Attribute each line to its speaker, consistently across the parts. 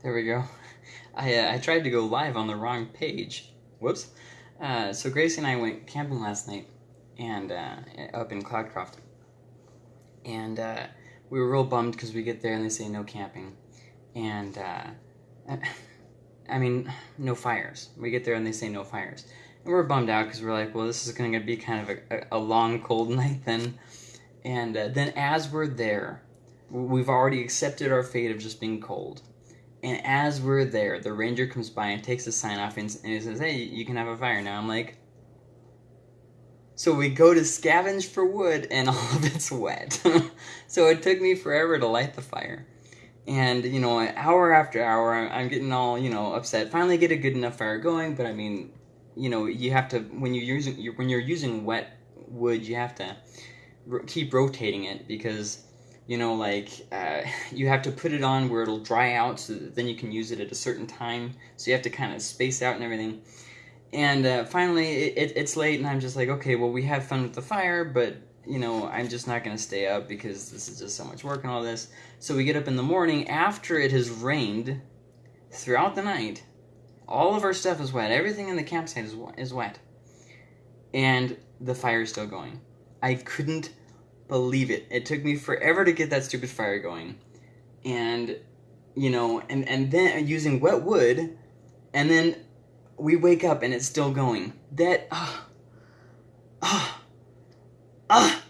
Speaker 1: There we go. I, uh, I tried to go live on the wrong page. Whoops. Uh, so Gracie and I went camping last night, and uh, up in Cloudcroft, and uh, we were real bummed because we get there and they say no camping, and uh, I mean no fires. We get there and they say no fires, and we're bummed out because we're like, well, this is going to be kind of a, a, long cold night then, and uh, then as we're there, we've already accepted our fate of just being cold and as we're there, the ranger comes by and takes the sign off and, and he says, Hey, you can have a fire now. I'm like, So we go to scavenge for wood and all of it's wet. so it took me forever to light the fire. And, you know, hour after hour, I'm getting all, you know, upset. Finally get a good enough fire going, but I mean, you know, you have to, when you're using, when you're using wet wood, you have to keep rotating it because you know, like uh, you have to put it on where it'll dry out so that then you can use it at a certain time. So you have to kind of space out and everything. And uh, finally, it, it, it's late, and I'm just like, okay, well, we have fun with the fire, but you know, I'm just not going to stay up because this is just so much work and all this. So we get up in the morning after it has rained throughout the night. All of our stuff is wet. Everything in the campsite is, is wet. And the fire is still going. I couldn't believe it. It took me forever to get that stupid fire going. And you know, and and then using wet wood and then we wake up and it's still going. That ah ah ah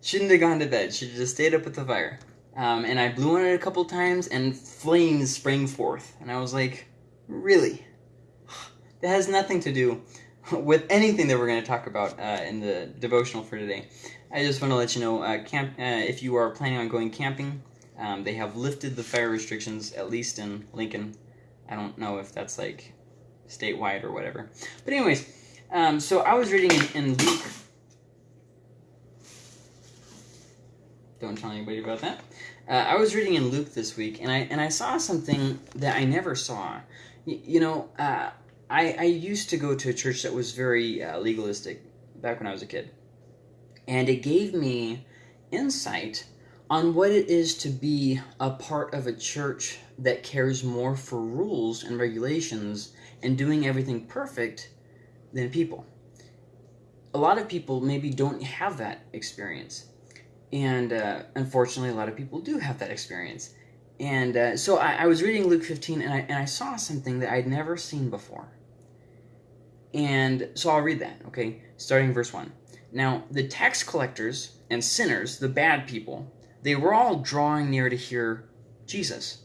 Speaker 1: shouldn't have gone to bed. Should have just stayed up with the fire. Um, and I blew on it a couple times and flames sprang forth. And I was like, really? That has nothing to do with anything that we're going to talk about uh, in the devotional for today. I just want to let you know, uh, camp uh, if you are planning on going camping, um, they have lifted the fire restrictions, at least in Lincoln. I don't know if that's like statewide or whatever. But anyways, um, so I was reading in, in Luke. Don't tell anybody about that. Uh, I was reading in Luke this week, and I and I saw something that I never saw. Y- you know, uh, I I used to go to a church that was very uh, legalistic back when I was a kid and it gave me insight on what it is to be a part of a church that cares more for rules and regulations and doing everything perfect than people. A lot of people maybe don't have that experience. And uh, unfortunately, a lot of people do have that experience. And uh, so I, I, was reading Luke 15 and I, and I saw something that I'd never seen before. And so I'll read that, okay? Starting verse 1. Now, the tax collectors and sinners, the bad people, they were all drawing near to hear Jesus.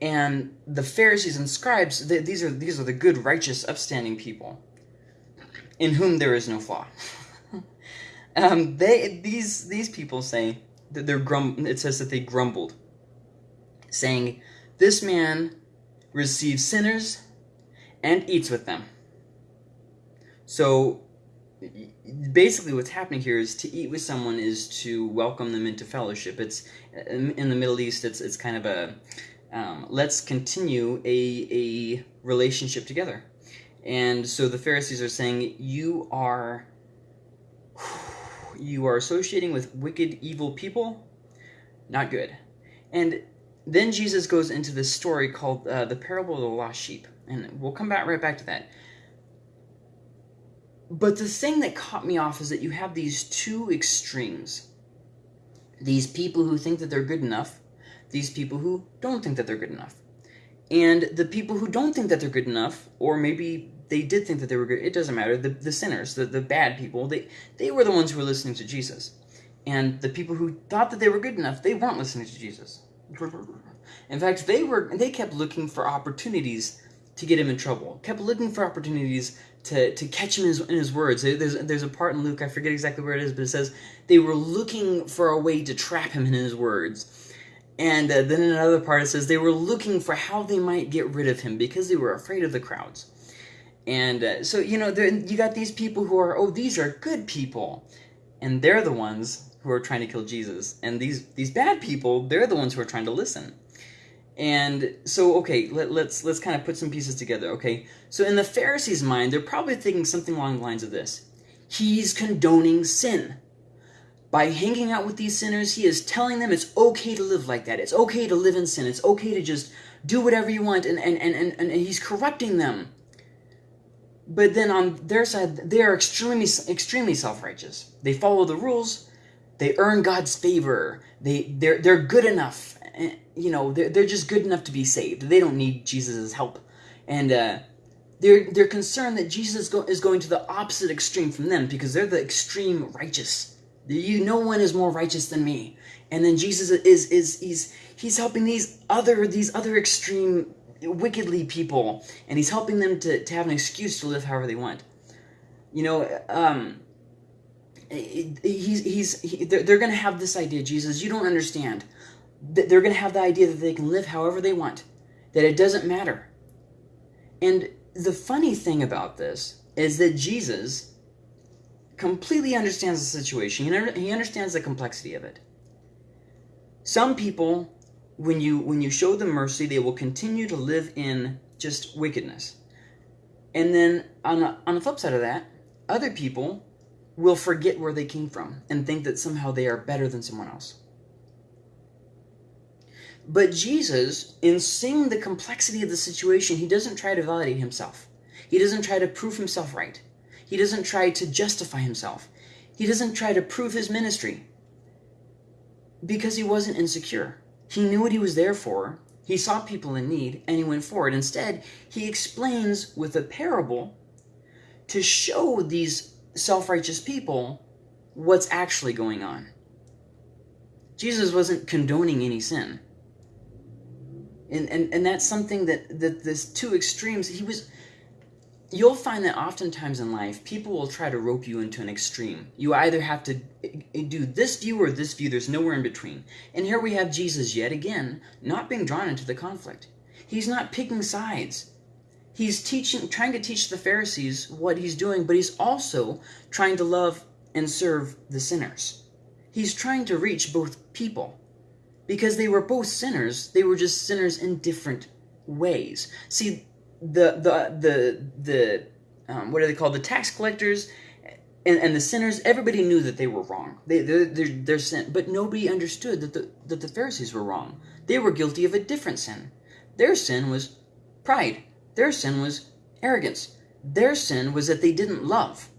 Speaker 1: And the Pharisees and scribes, they, these are these are the good, righteous, upstanding people, in whom there is no flaw. um, they these these people say that they're grum. It says that they grumbled, saying, "This man receives sinners and eats with them." So basically what's happening here is to eat with someone is to welcome them into fellowship. It's in the middle east it's it's kind of a um, let's continue a a relationship together. And so the pharisees are saying you are you are associating with wicked evil people? Not good. And then jesus goes into this story called uh, the parable of the lost sheep. And we'll come back right back to that but the thing that caught me off is that you have these two extremes. These people who think that they're good enough, these people who don't think that they're good enough. And the people who don't think that they're good enough, or maybe they did think that they were good, it doesn't matter, the, the sinners, the, the bad people, they, they were the ones who were listening to Jesus. And the people who thought that they were good enough, they weren't listening to Jesus. In fact, they were they kept looking for opportunities to get him in trouble. Kept looking for opportunities to, to catch him in his, in his words. There's, there's a part in Luke, I forget exactly where it is, but it says they were looking for a way to trap him in his words. And uh, then in another part it says they were looking for how they might get rid of him because they were afraid of the crowds. And uh, so, you know, you got these people who are, oh, these are good people. And they're the ones who are trying to kill Jesus. And these, these bad people, they're the ones who are trying to listen. And so, okay, let, let's let's kind of put some pieces together. Okay, so in the Pharisees' mind, they're probably thinking something along the lines of this: He's condoning sin. by hanging out with these sinners, he is telling them it's okay to live like that. It's okay to live in sin. It's okay to just do whatever you want, and, and, and, and, and he's corrupting them. But then on their side, they are extremely extremely self-righteous. They follow the rules, they earn God's favor. They they're they're good enough. You know, they're, they're just good enough to be saved. They don't need Jesus' help. And uh, they're they're concerned that Jesus go, is going to the opposite extreme from them because they're the extreme righteous. You, no one is more righteous than me. And then Jesus is is he's he's helping these other these other extreme wickedly people, and he's helping them to, to have an excuse to live however they want. You know, um, he's he's he, they're, they're going to have this idea, Jesus. You don't understand. They're going to have the idea that they can live however they want, that it doesn't matter. And the funny thing about this is that Jesus completely understands the situation. He understands the complexity of it. Some people when you when you show them mercy, they will continue to live in just wickedness. And then on the, on the flip side of that, other people will forget where they came from and think that somehow they are better than someone else. But Jesus, in seeing the complexity of the situation, he doesn't try to validate himself. He doesn't try to prove himself right. He doesn't try to justify himself. He doesn't try to prove his ministry because he wasn't insecure. He knew what he was there for. He saw people in need and he went forward. Instead, he explains with a parable to show these self righteous people what's actually going on. Jesus wasn't condoning any sin. And, and, and that's something that, that this two extremes, he was you'll find that oftentimes in life, people will try to rope you into an extreme. You either have to eh, eh, do this view or this view, there's nowhere in between. And here we have Jesus yet again, not being drawn into the conflict. He's not picking sides. He's teaching, trying to teach the Pharisees what he's doing, but he's also trying to love and serve the sinners. He's trying to reach both people because they were both sinners. They were just sinners in different ways. See, the the the the um, what are they called? The tax collectors and, and the sinners. Everybody knew that they were wrong. They they're, they're, they're sin, but nobody understood that the that the Pharisees were wrong. They were guilty of a different sin. Their sin was pride. Their sin was arrogance. Their sin was that they didn't love.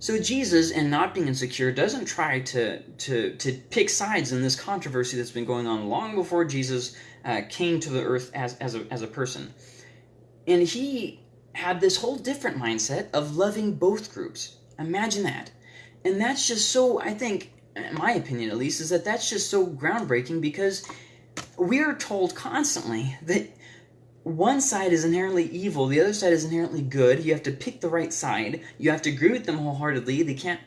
Speaker 1: So Jesus, in not being insecure, doesn't try to, to, to pick sides in this controversy that's been going on long before Jesus uh, came to the earth as, as, a, as a person. And he had this whole different mindset of loving both groups. Imagine that. And that's just so, I think, in my opinion at least, is that that's just so groundbreaking because we're told constantly that one side is inherently evil, the other side is inherently good. You have to pick the right side. You have to agree with them wholeheartedly. They can't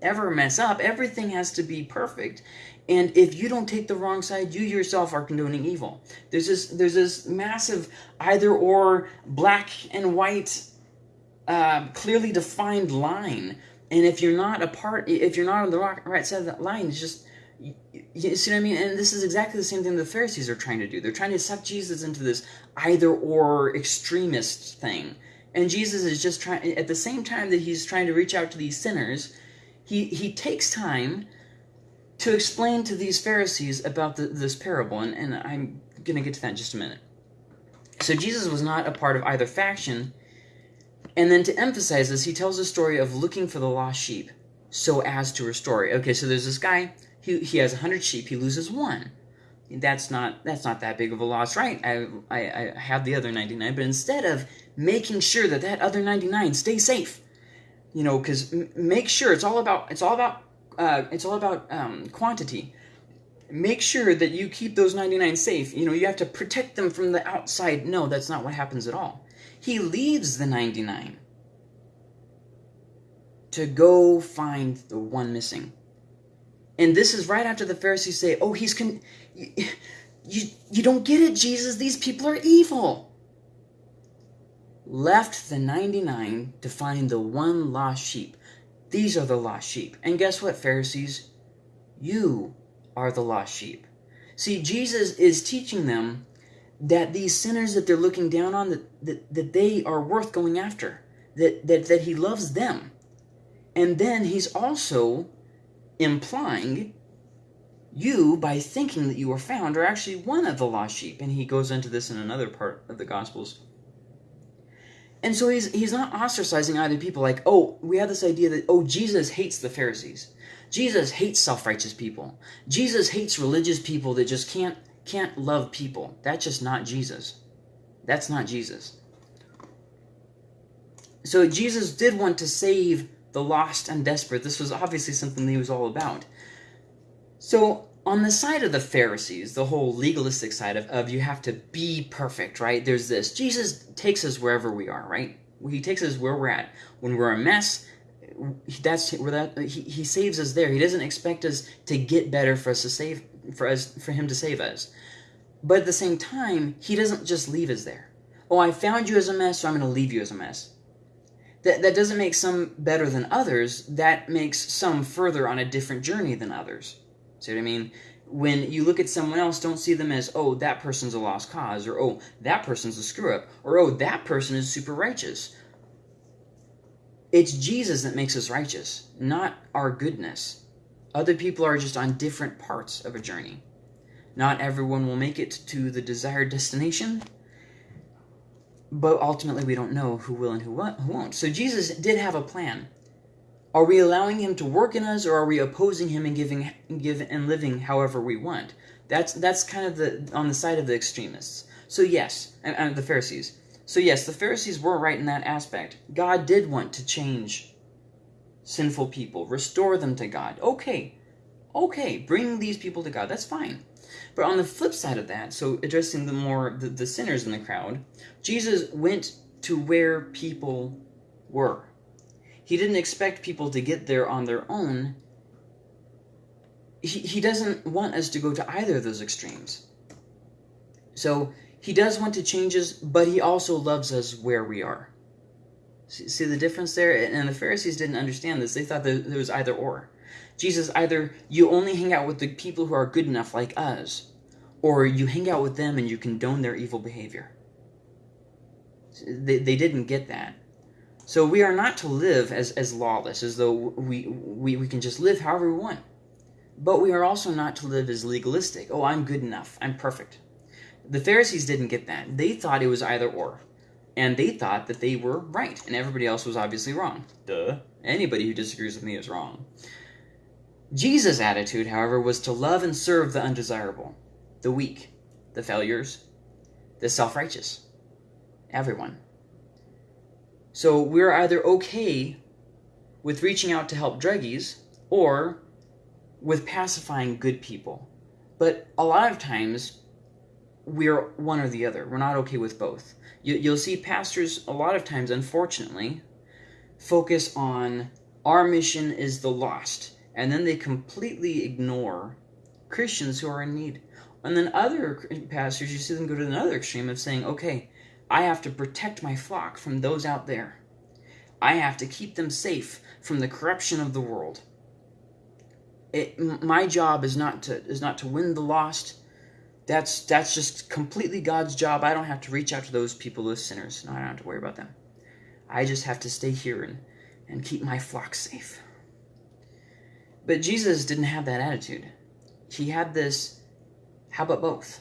Speaker 1: ever mess up. Everything has to be perfect. And if you don't take the wrong side, you yourself are condoning evil. There's this there's this massive either or black and white uh, clearly defined line. And if you're not a part, if you're not on the right side of that line, it's just you, you see what I mean? And this is exactly the same thing the Pharisees are trying to do. They're trying to suck Jesus into this either or extremist thing. And Jesus is just trying, at the same time that he's trying to reach out to these sinners, he, he takes time to explain to these Pharisees about the, this parable. And, and I'm going to get to that in just a minute. So Jesus was not a part of either faction. And then to emphasize this, he tells the story of looking for the lost sheep so as to restore it. Okay, so there's this guy he, he has 100 sheep, he loses one. That's not that's not that big of a loss, right? I, I, I have the other 99, but instead of making sure that that other 99 stays safe, you know, because make sure it's all about it's all about uh, it's all about um, quantity. Make sure that you keep those 99 safe. You know, you have to protect them from the outside. No, that's not what happens at all. He leaves the 99 to go find the one missing. And this is right after the Pharisees say, "Oh, he's con you, you, you don't get it, Jesus. These people are evil." Left the 99 to find the one lost sheep. These are the lost sheep. And guess what, Pharisees? You are the lost sheep. See, Jesus is teaching them that these sinners that they're looking down on, that, that, that they are worth going after, that, that, that he loves them. And then he's also implying you, by thinking that you were found, are actually one of the lost sheep. And he goes into this in another part of the Gospels. And so he's he's not ostracizing either people like, oh, we have this idea that oh, Jesus hates the Pharisees. Jesus hates self-righteous people. Jesus hates religious people that just can't can't love people. That's just not Jesus. That's not Jesus. So Jesus did want to save the lost and desperate. This was obviously something he was all about. So on the side of the Pharisees, the whole legalistic side of, of you have to be perfect, right? There's this. Jesus takes us wherever we are, right? He takes us where we're at. When we're a mess, that's where that he, he saves us there. He doesn't expect us to get better for us to save for us for him to save us. But at the same time, he doesn't just leave us there. Oh, I found you as a mess, so I'm going to leave you as a mess. That, that doesn't make some better than others. That makes some further on a different journey than others. See what I mean? When you look at someone else, don't see them as, oh, that person's a lost cause, or oh, that person's a screw up, or oh, that person is super righteous. It's Jesus that makes us righteous, not our goodness. Other people are just on different parts of a journey. Not everyone will make it to the desired destination, but ultimately we don't know who will and who won't. So Jesus did have a plan. Are we allowing him to work in us, or are we opposing him and giving, give and living however we want? That's that's kind of the on the side of the extremists. So yes, and, and the Pharisees. So yes, the Pharisees were right in that aspect. God did want to change sinful people, restore them to God. Okay, okay, bring these people to God. That's fine. But on the flip side of that, so addressing the more the, the sinners in the crowd, Jesus went to where people were. He didn't expect people to get there on their own. He, he doesn't want us to go to either of those extremes. So he does want to change us, but he also loves us where we are. See, see the difference there? And the Pharisees didn't understand this. They thought that there was either or. Jesus, either you only hang out with the people who are good enough like us, or you hang out with them and you condone their evil behavior. They, they didn't get that. So we are not to live as, as lawless, as though we, we, we can just live however we want. But we are also not to live as legalistic. Oh, I'm good enough. I'm perfect. The Pharisees didn't get that. They thought it was either or. And they thought that they were right, and everybody else was obviously wrong. Duh. Anybody who disagrees with me is wrong. Jesus' attitude, however, was to love and serve the undesirable, the weak, the failures, the self righteous, everyone. So we're either okay with reaching out to help druggies or with pacifying good people. But a lot of times, we're one or the other. We're not okay with both. You, will see pastors, a lot of times, unfortunately, focus on our mission is the lost and then they completely ignore Christians who are in need. And then other pastors, you see them go to another extreme of saying, okay, I have to protect my flock from those out there. I have to keep them safe from the corruption of the world. It, my job is not to is not to win the lost. That's that's just completely God's job. I don't have to reach out to those people, those sinners. No, I don't have to worry about them. I just have to stay here and, and keep my flock safe. But Jesus didn't have that attitude. He had this how about both?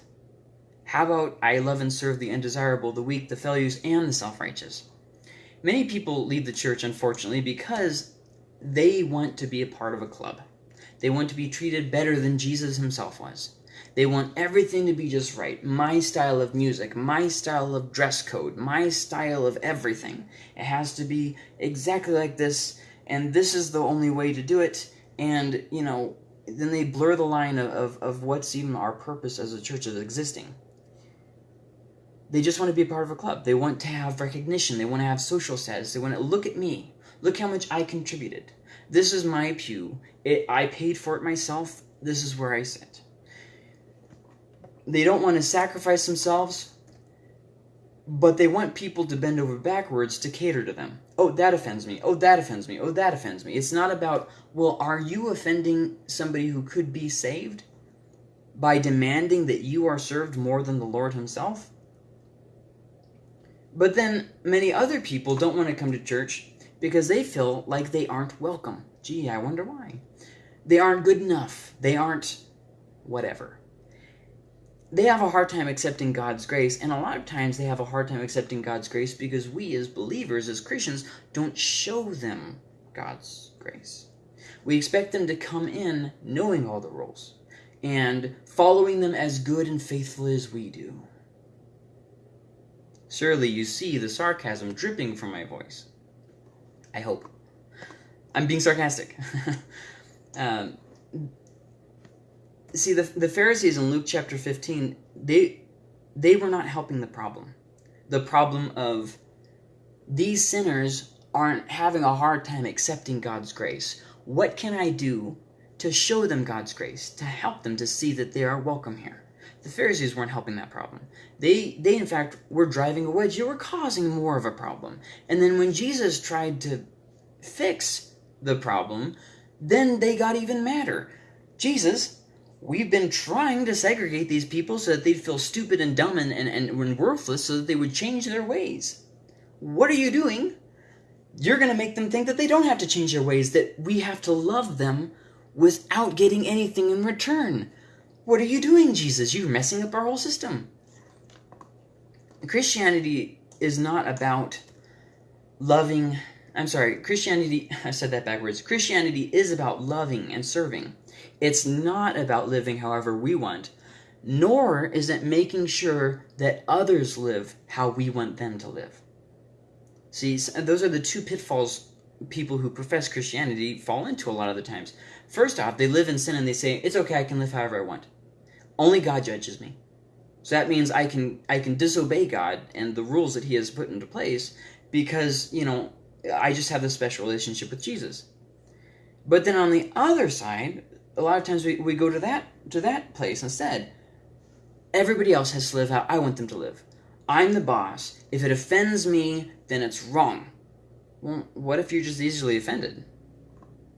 Speaker 1: How about I love and serve the undesirable, the weak, the failures, and the self righteous? Many people leave the church, unfortunately, because they want to be a part of a club. They want to be treated better than Jesus himself was. They want everything to be just right. My style of music, my style of dress code, my style of everything. It has to be exactly like this, and this is the only way to do it and you know then they blur the line of, of, of what's even our purpose as a church of existing. They just want to be a part of a club. They want to have recognition. They want to have social status. They want to look at me. Look how much i contributed. This is my pew. It, i paid for it myself. This is where i sit. They don't want to sacrifice themselves but they want people to bend over backwards to cater to them. Oh, that offends me. Oh, that offends me. Oh, that offends me. It's not about, well, are you offending somebody who could be saved by demanding that you are served more than the Lord Himself? But then many other people don't want to come to church because they feel like they aren't welcome. Gee, I wonder why. They aren't good enough. They aren't whatever. They have a hard time accepting God's grace, and a lot of times they have a hard time accepting God's grace because we, as believers, as Christians, don't show them God's grace. We expect them to come in knowing all the rules and following them as good and faithful as we do. Surely you see the sarcasm dripping from my voice. I hope. I'm being sarcastic. um, see, the, the Pharisees in Luke chapter 15, they, they were not helping the problem. The problem of these sinners aren't having a hard time accepting God's grace. What can I do to show them God's grace, to help them to see that they are welcome here? The Pharisees weren't helping that problem. They, they in fact, were driving a wedge. They were causing more of a problem. And then when Jesus tried to fix the problem, then they got even madder. Jesus, we've been trying to segregate these people so that they'd feel stupid and dumb and, and, and worthless so that they would change their ways. What are you doing? You're going to make them think that they don't have to change their ways, that we have to love them without getting anything in return. What are you doing, Jesus? You're messing up our whole system. Christianity is not about loving. I'm sorry, Christianity, I said that backwards. Christianity is about loving and serving. It's not about living however we want, nor is it making sure that others live how we want them to live. See, those are the two pitfalls people who profess Christianity fall into a lot of the times. First off, they live in sin and they say, it's okay, I can live however I want. Only God judges me. So that means I can I can disobey God and the rules that he has put into place because, you know, I just have this special relationship with Jesus. But then on the other side, a lot of times we, we go to that to that place instead. Everybody else has to live how I want them to live. I'm the boss. If it offends me, then it's wrong. Well, what if you're just easily offended?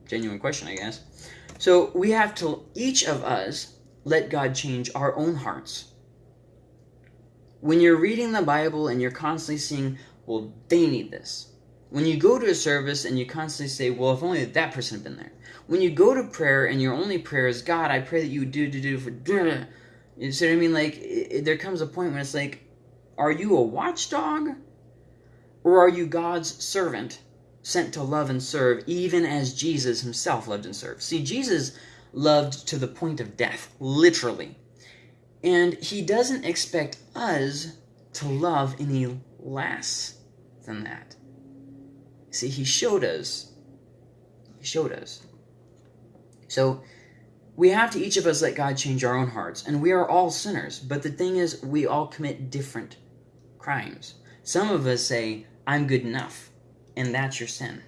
Speaker 1: Genuine question, I guess. So we have to, each of us, let God change our own hearts. When you're reading the Bible and you're constantly seeing, well, they need this. When you go to a service and you constantly say, well, if only that person had been there. When you go to prayer and your only prayer is, God, I pray that you do, do, do, for, do. You see what I mean? Like, it, there comes a point when it's like, are you a watchdog? Or are you God's servant sent to love and serve, even as Jesus himself loved and served? See, Jesus loved to the point of death, literally. And he doesn't expect us to love any less than that. See, he showed us. He showed us. So, we have to each of us let God change our own hearts. And we are all sinners. But the thing is, we all commit different crimes. Some of us say, I'm good enough. And that's your sin.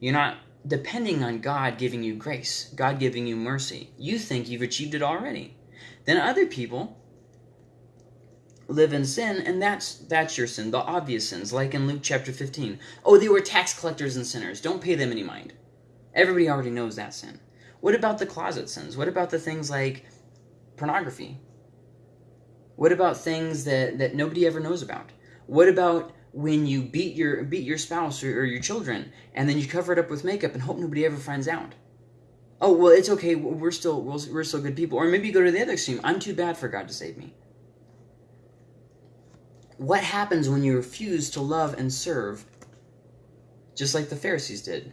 Speaker 1: You're not depending on God giving you grace, God giving you mercy. You think you've achieved it already. Then other people live in sin, and that's that's your sin, the obvious sins, like in Luke chapter 15. Oh, they were tax collectors and sinners. Don't pay them any mind. Everybody already knows that sin. What about the closet sins? What about the things like pornography? What about things that, that nobody ever knows about? What about when you beat your beat your spouse or, or, your children and then you cover it up with makeup and hope nobody ever finds out oh well it's okay we're still we're still good people or maybe you go to the other extreme i'm too bad for god to save me what happens when you refuse to love and serve just like the pharisees did?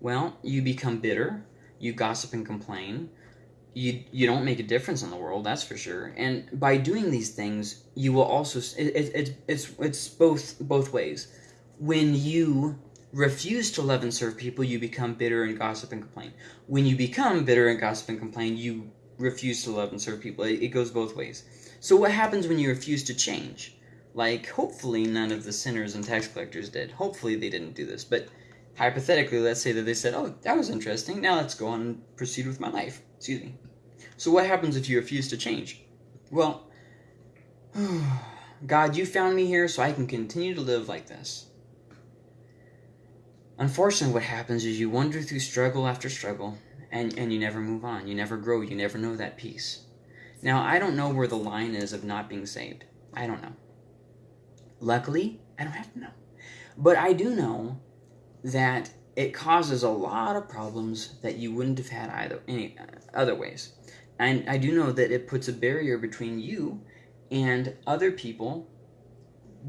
Speaker 1: Well you become bitter you gossip and complain you you don't make a difference in the world that's for sure. And by doing these things you will also it, it, it, it's it's both both ways. When you refuse to love and serve people you become bitter and gossip and complain. When you become bitter and gossip and complain you refuse to love and serve people. It, it goes both ways so what happens when you refuse to change like hopefully none of the sinners and tax collectors did hopefully they didn't do this but hypothetically let's say that they said oh that was interesting now let's go on and proceed with my life excuse me so what happens if you refuse to change? Well, God, you found me here so I can continue to live like this. Unfortunately, what happens is you wander through struggle after struggle, and, and you never move on. You never grow. You never know that peace. Now, I don't know where the line is of not being saved. I don't know. Luckily, I don't have to know. But I do know that it causes a lot of problems that you wouldn't have had either any uh, other ways. And I do know that it puts a barrier between you and other people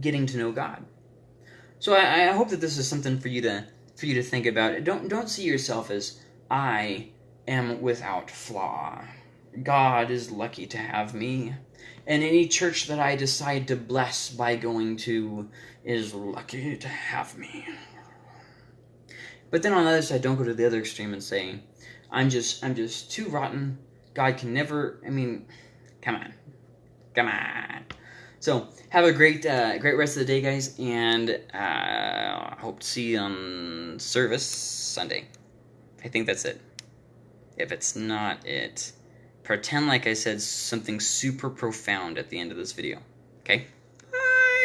Speaker 1: getting to know God. So I, I hope that this is something for you to for you to think about. Don't don't see yourself as I am without flaw. God is lucky to have me. And any church that I decide to bless by going to is lucky to have me. But then on the other side, don't go to the other extreme and say, I'm just I'm just too rotten. God can never I mean, come on. Come on. So have a great uh, great rest of the day, guys, and uh, I hope to see you on service Sunday. I think that's it. If it's not it, pretend like I said something super profound at the end of this video. Okay?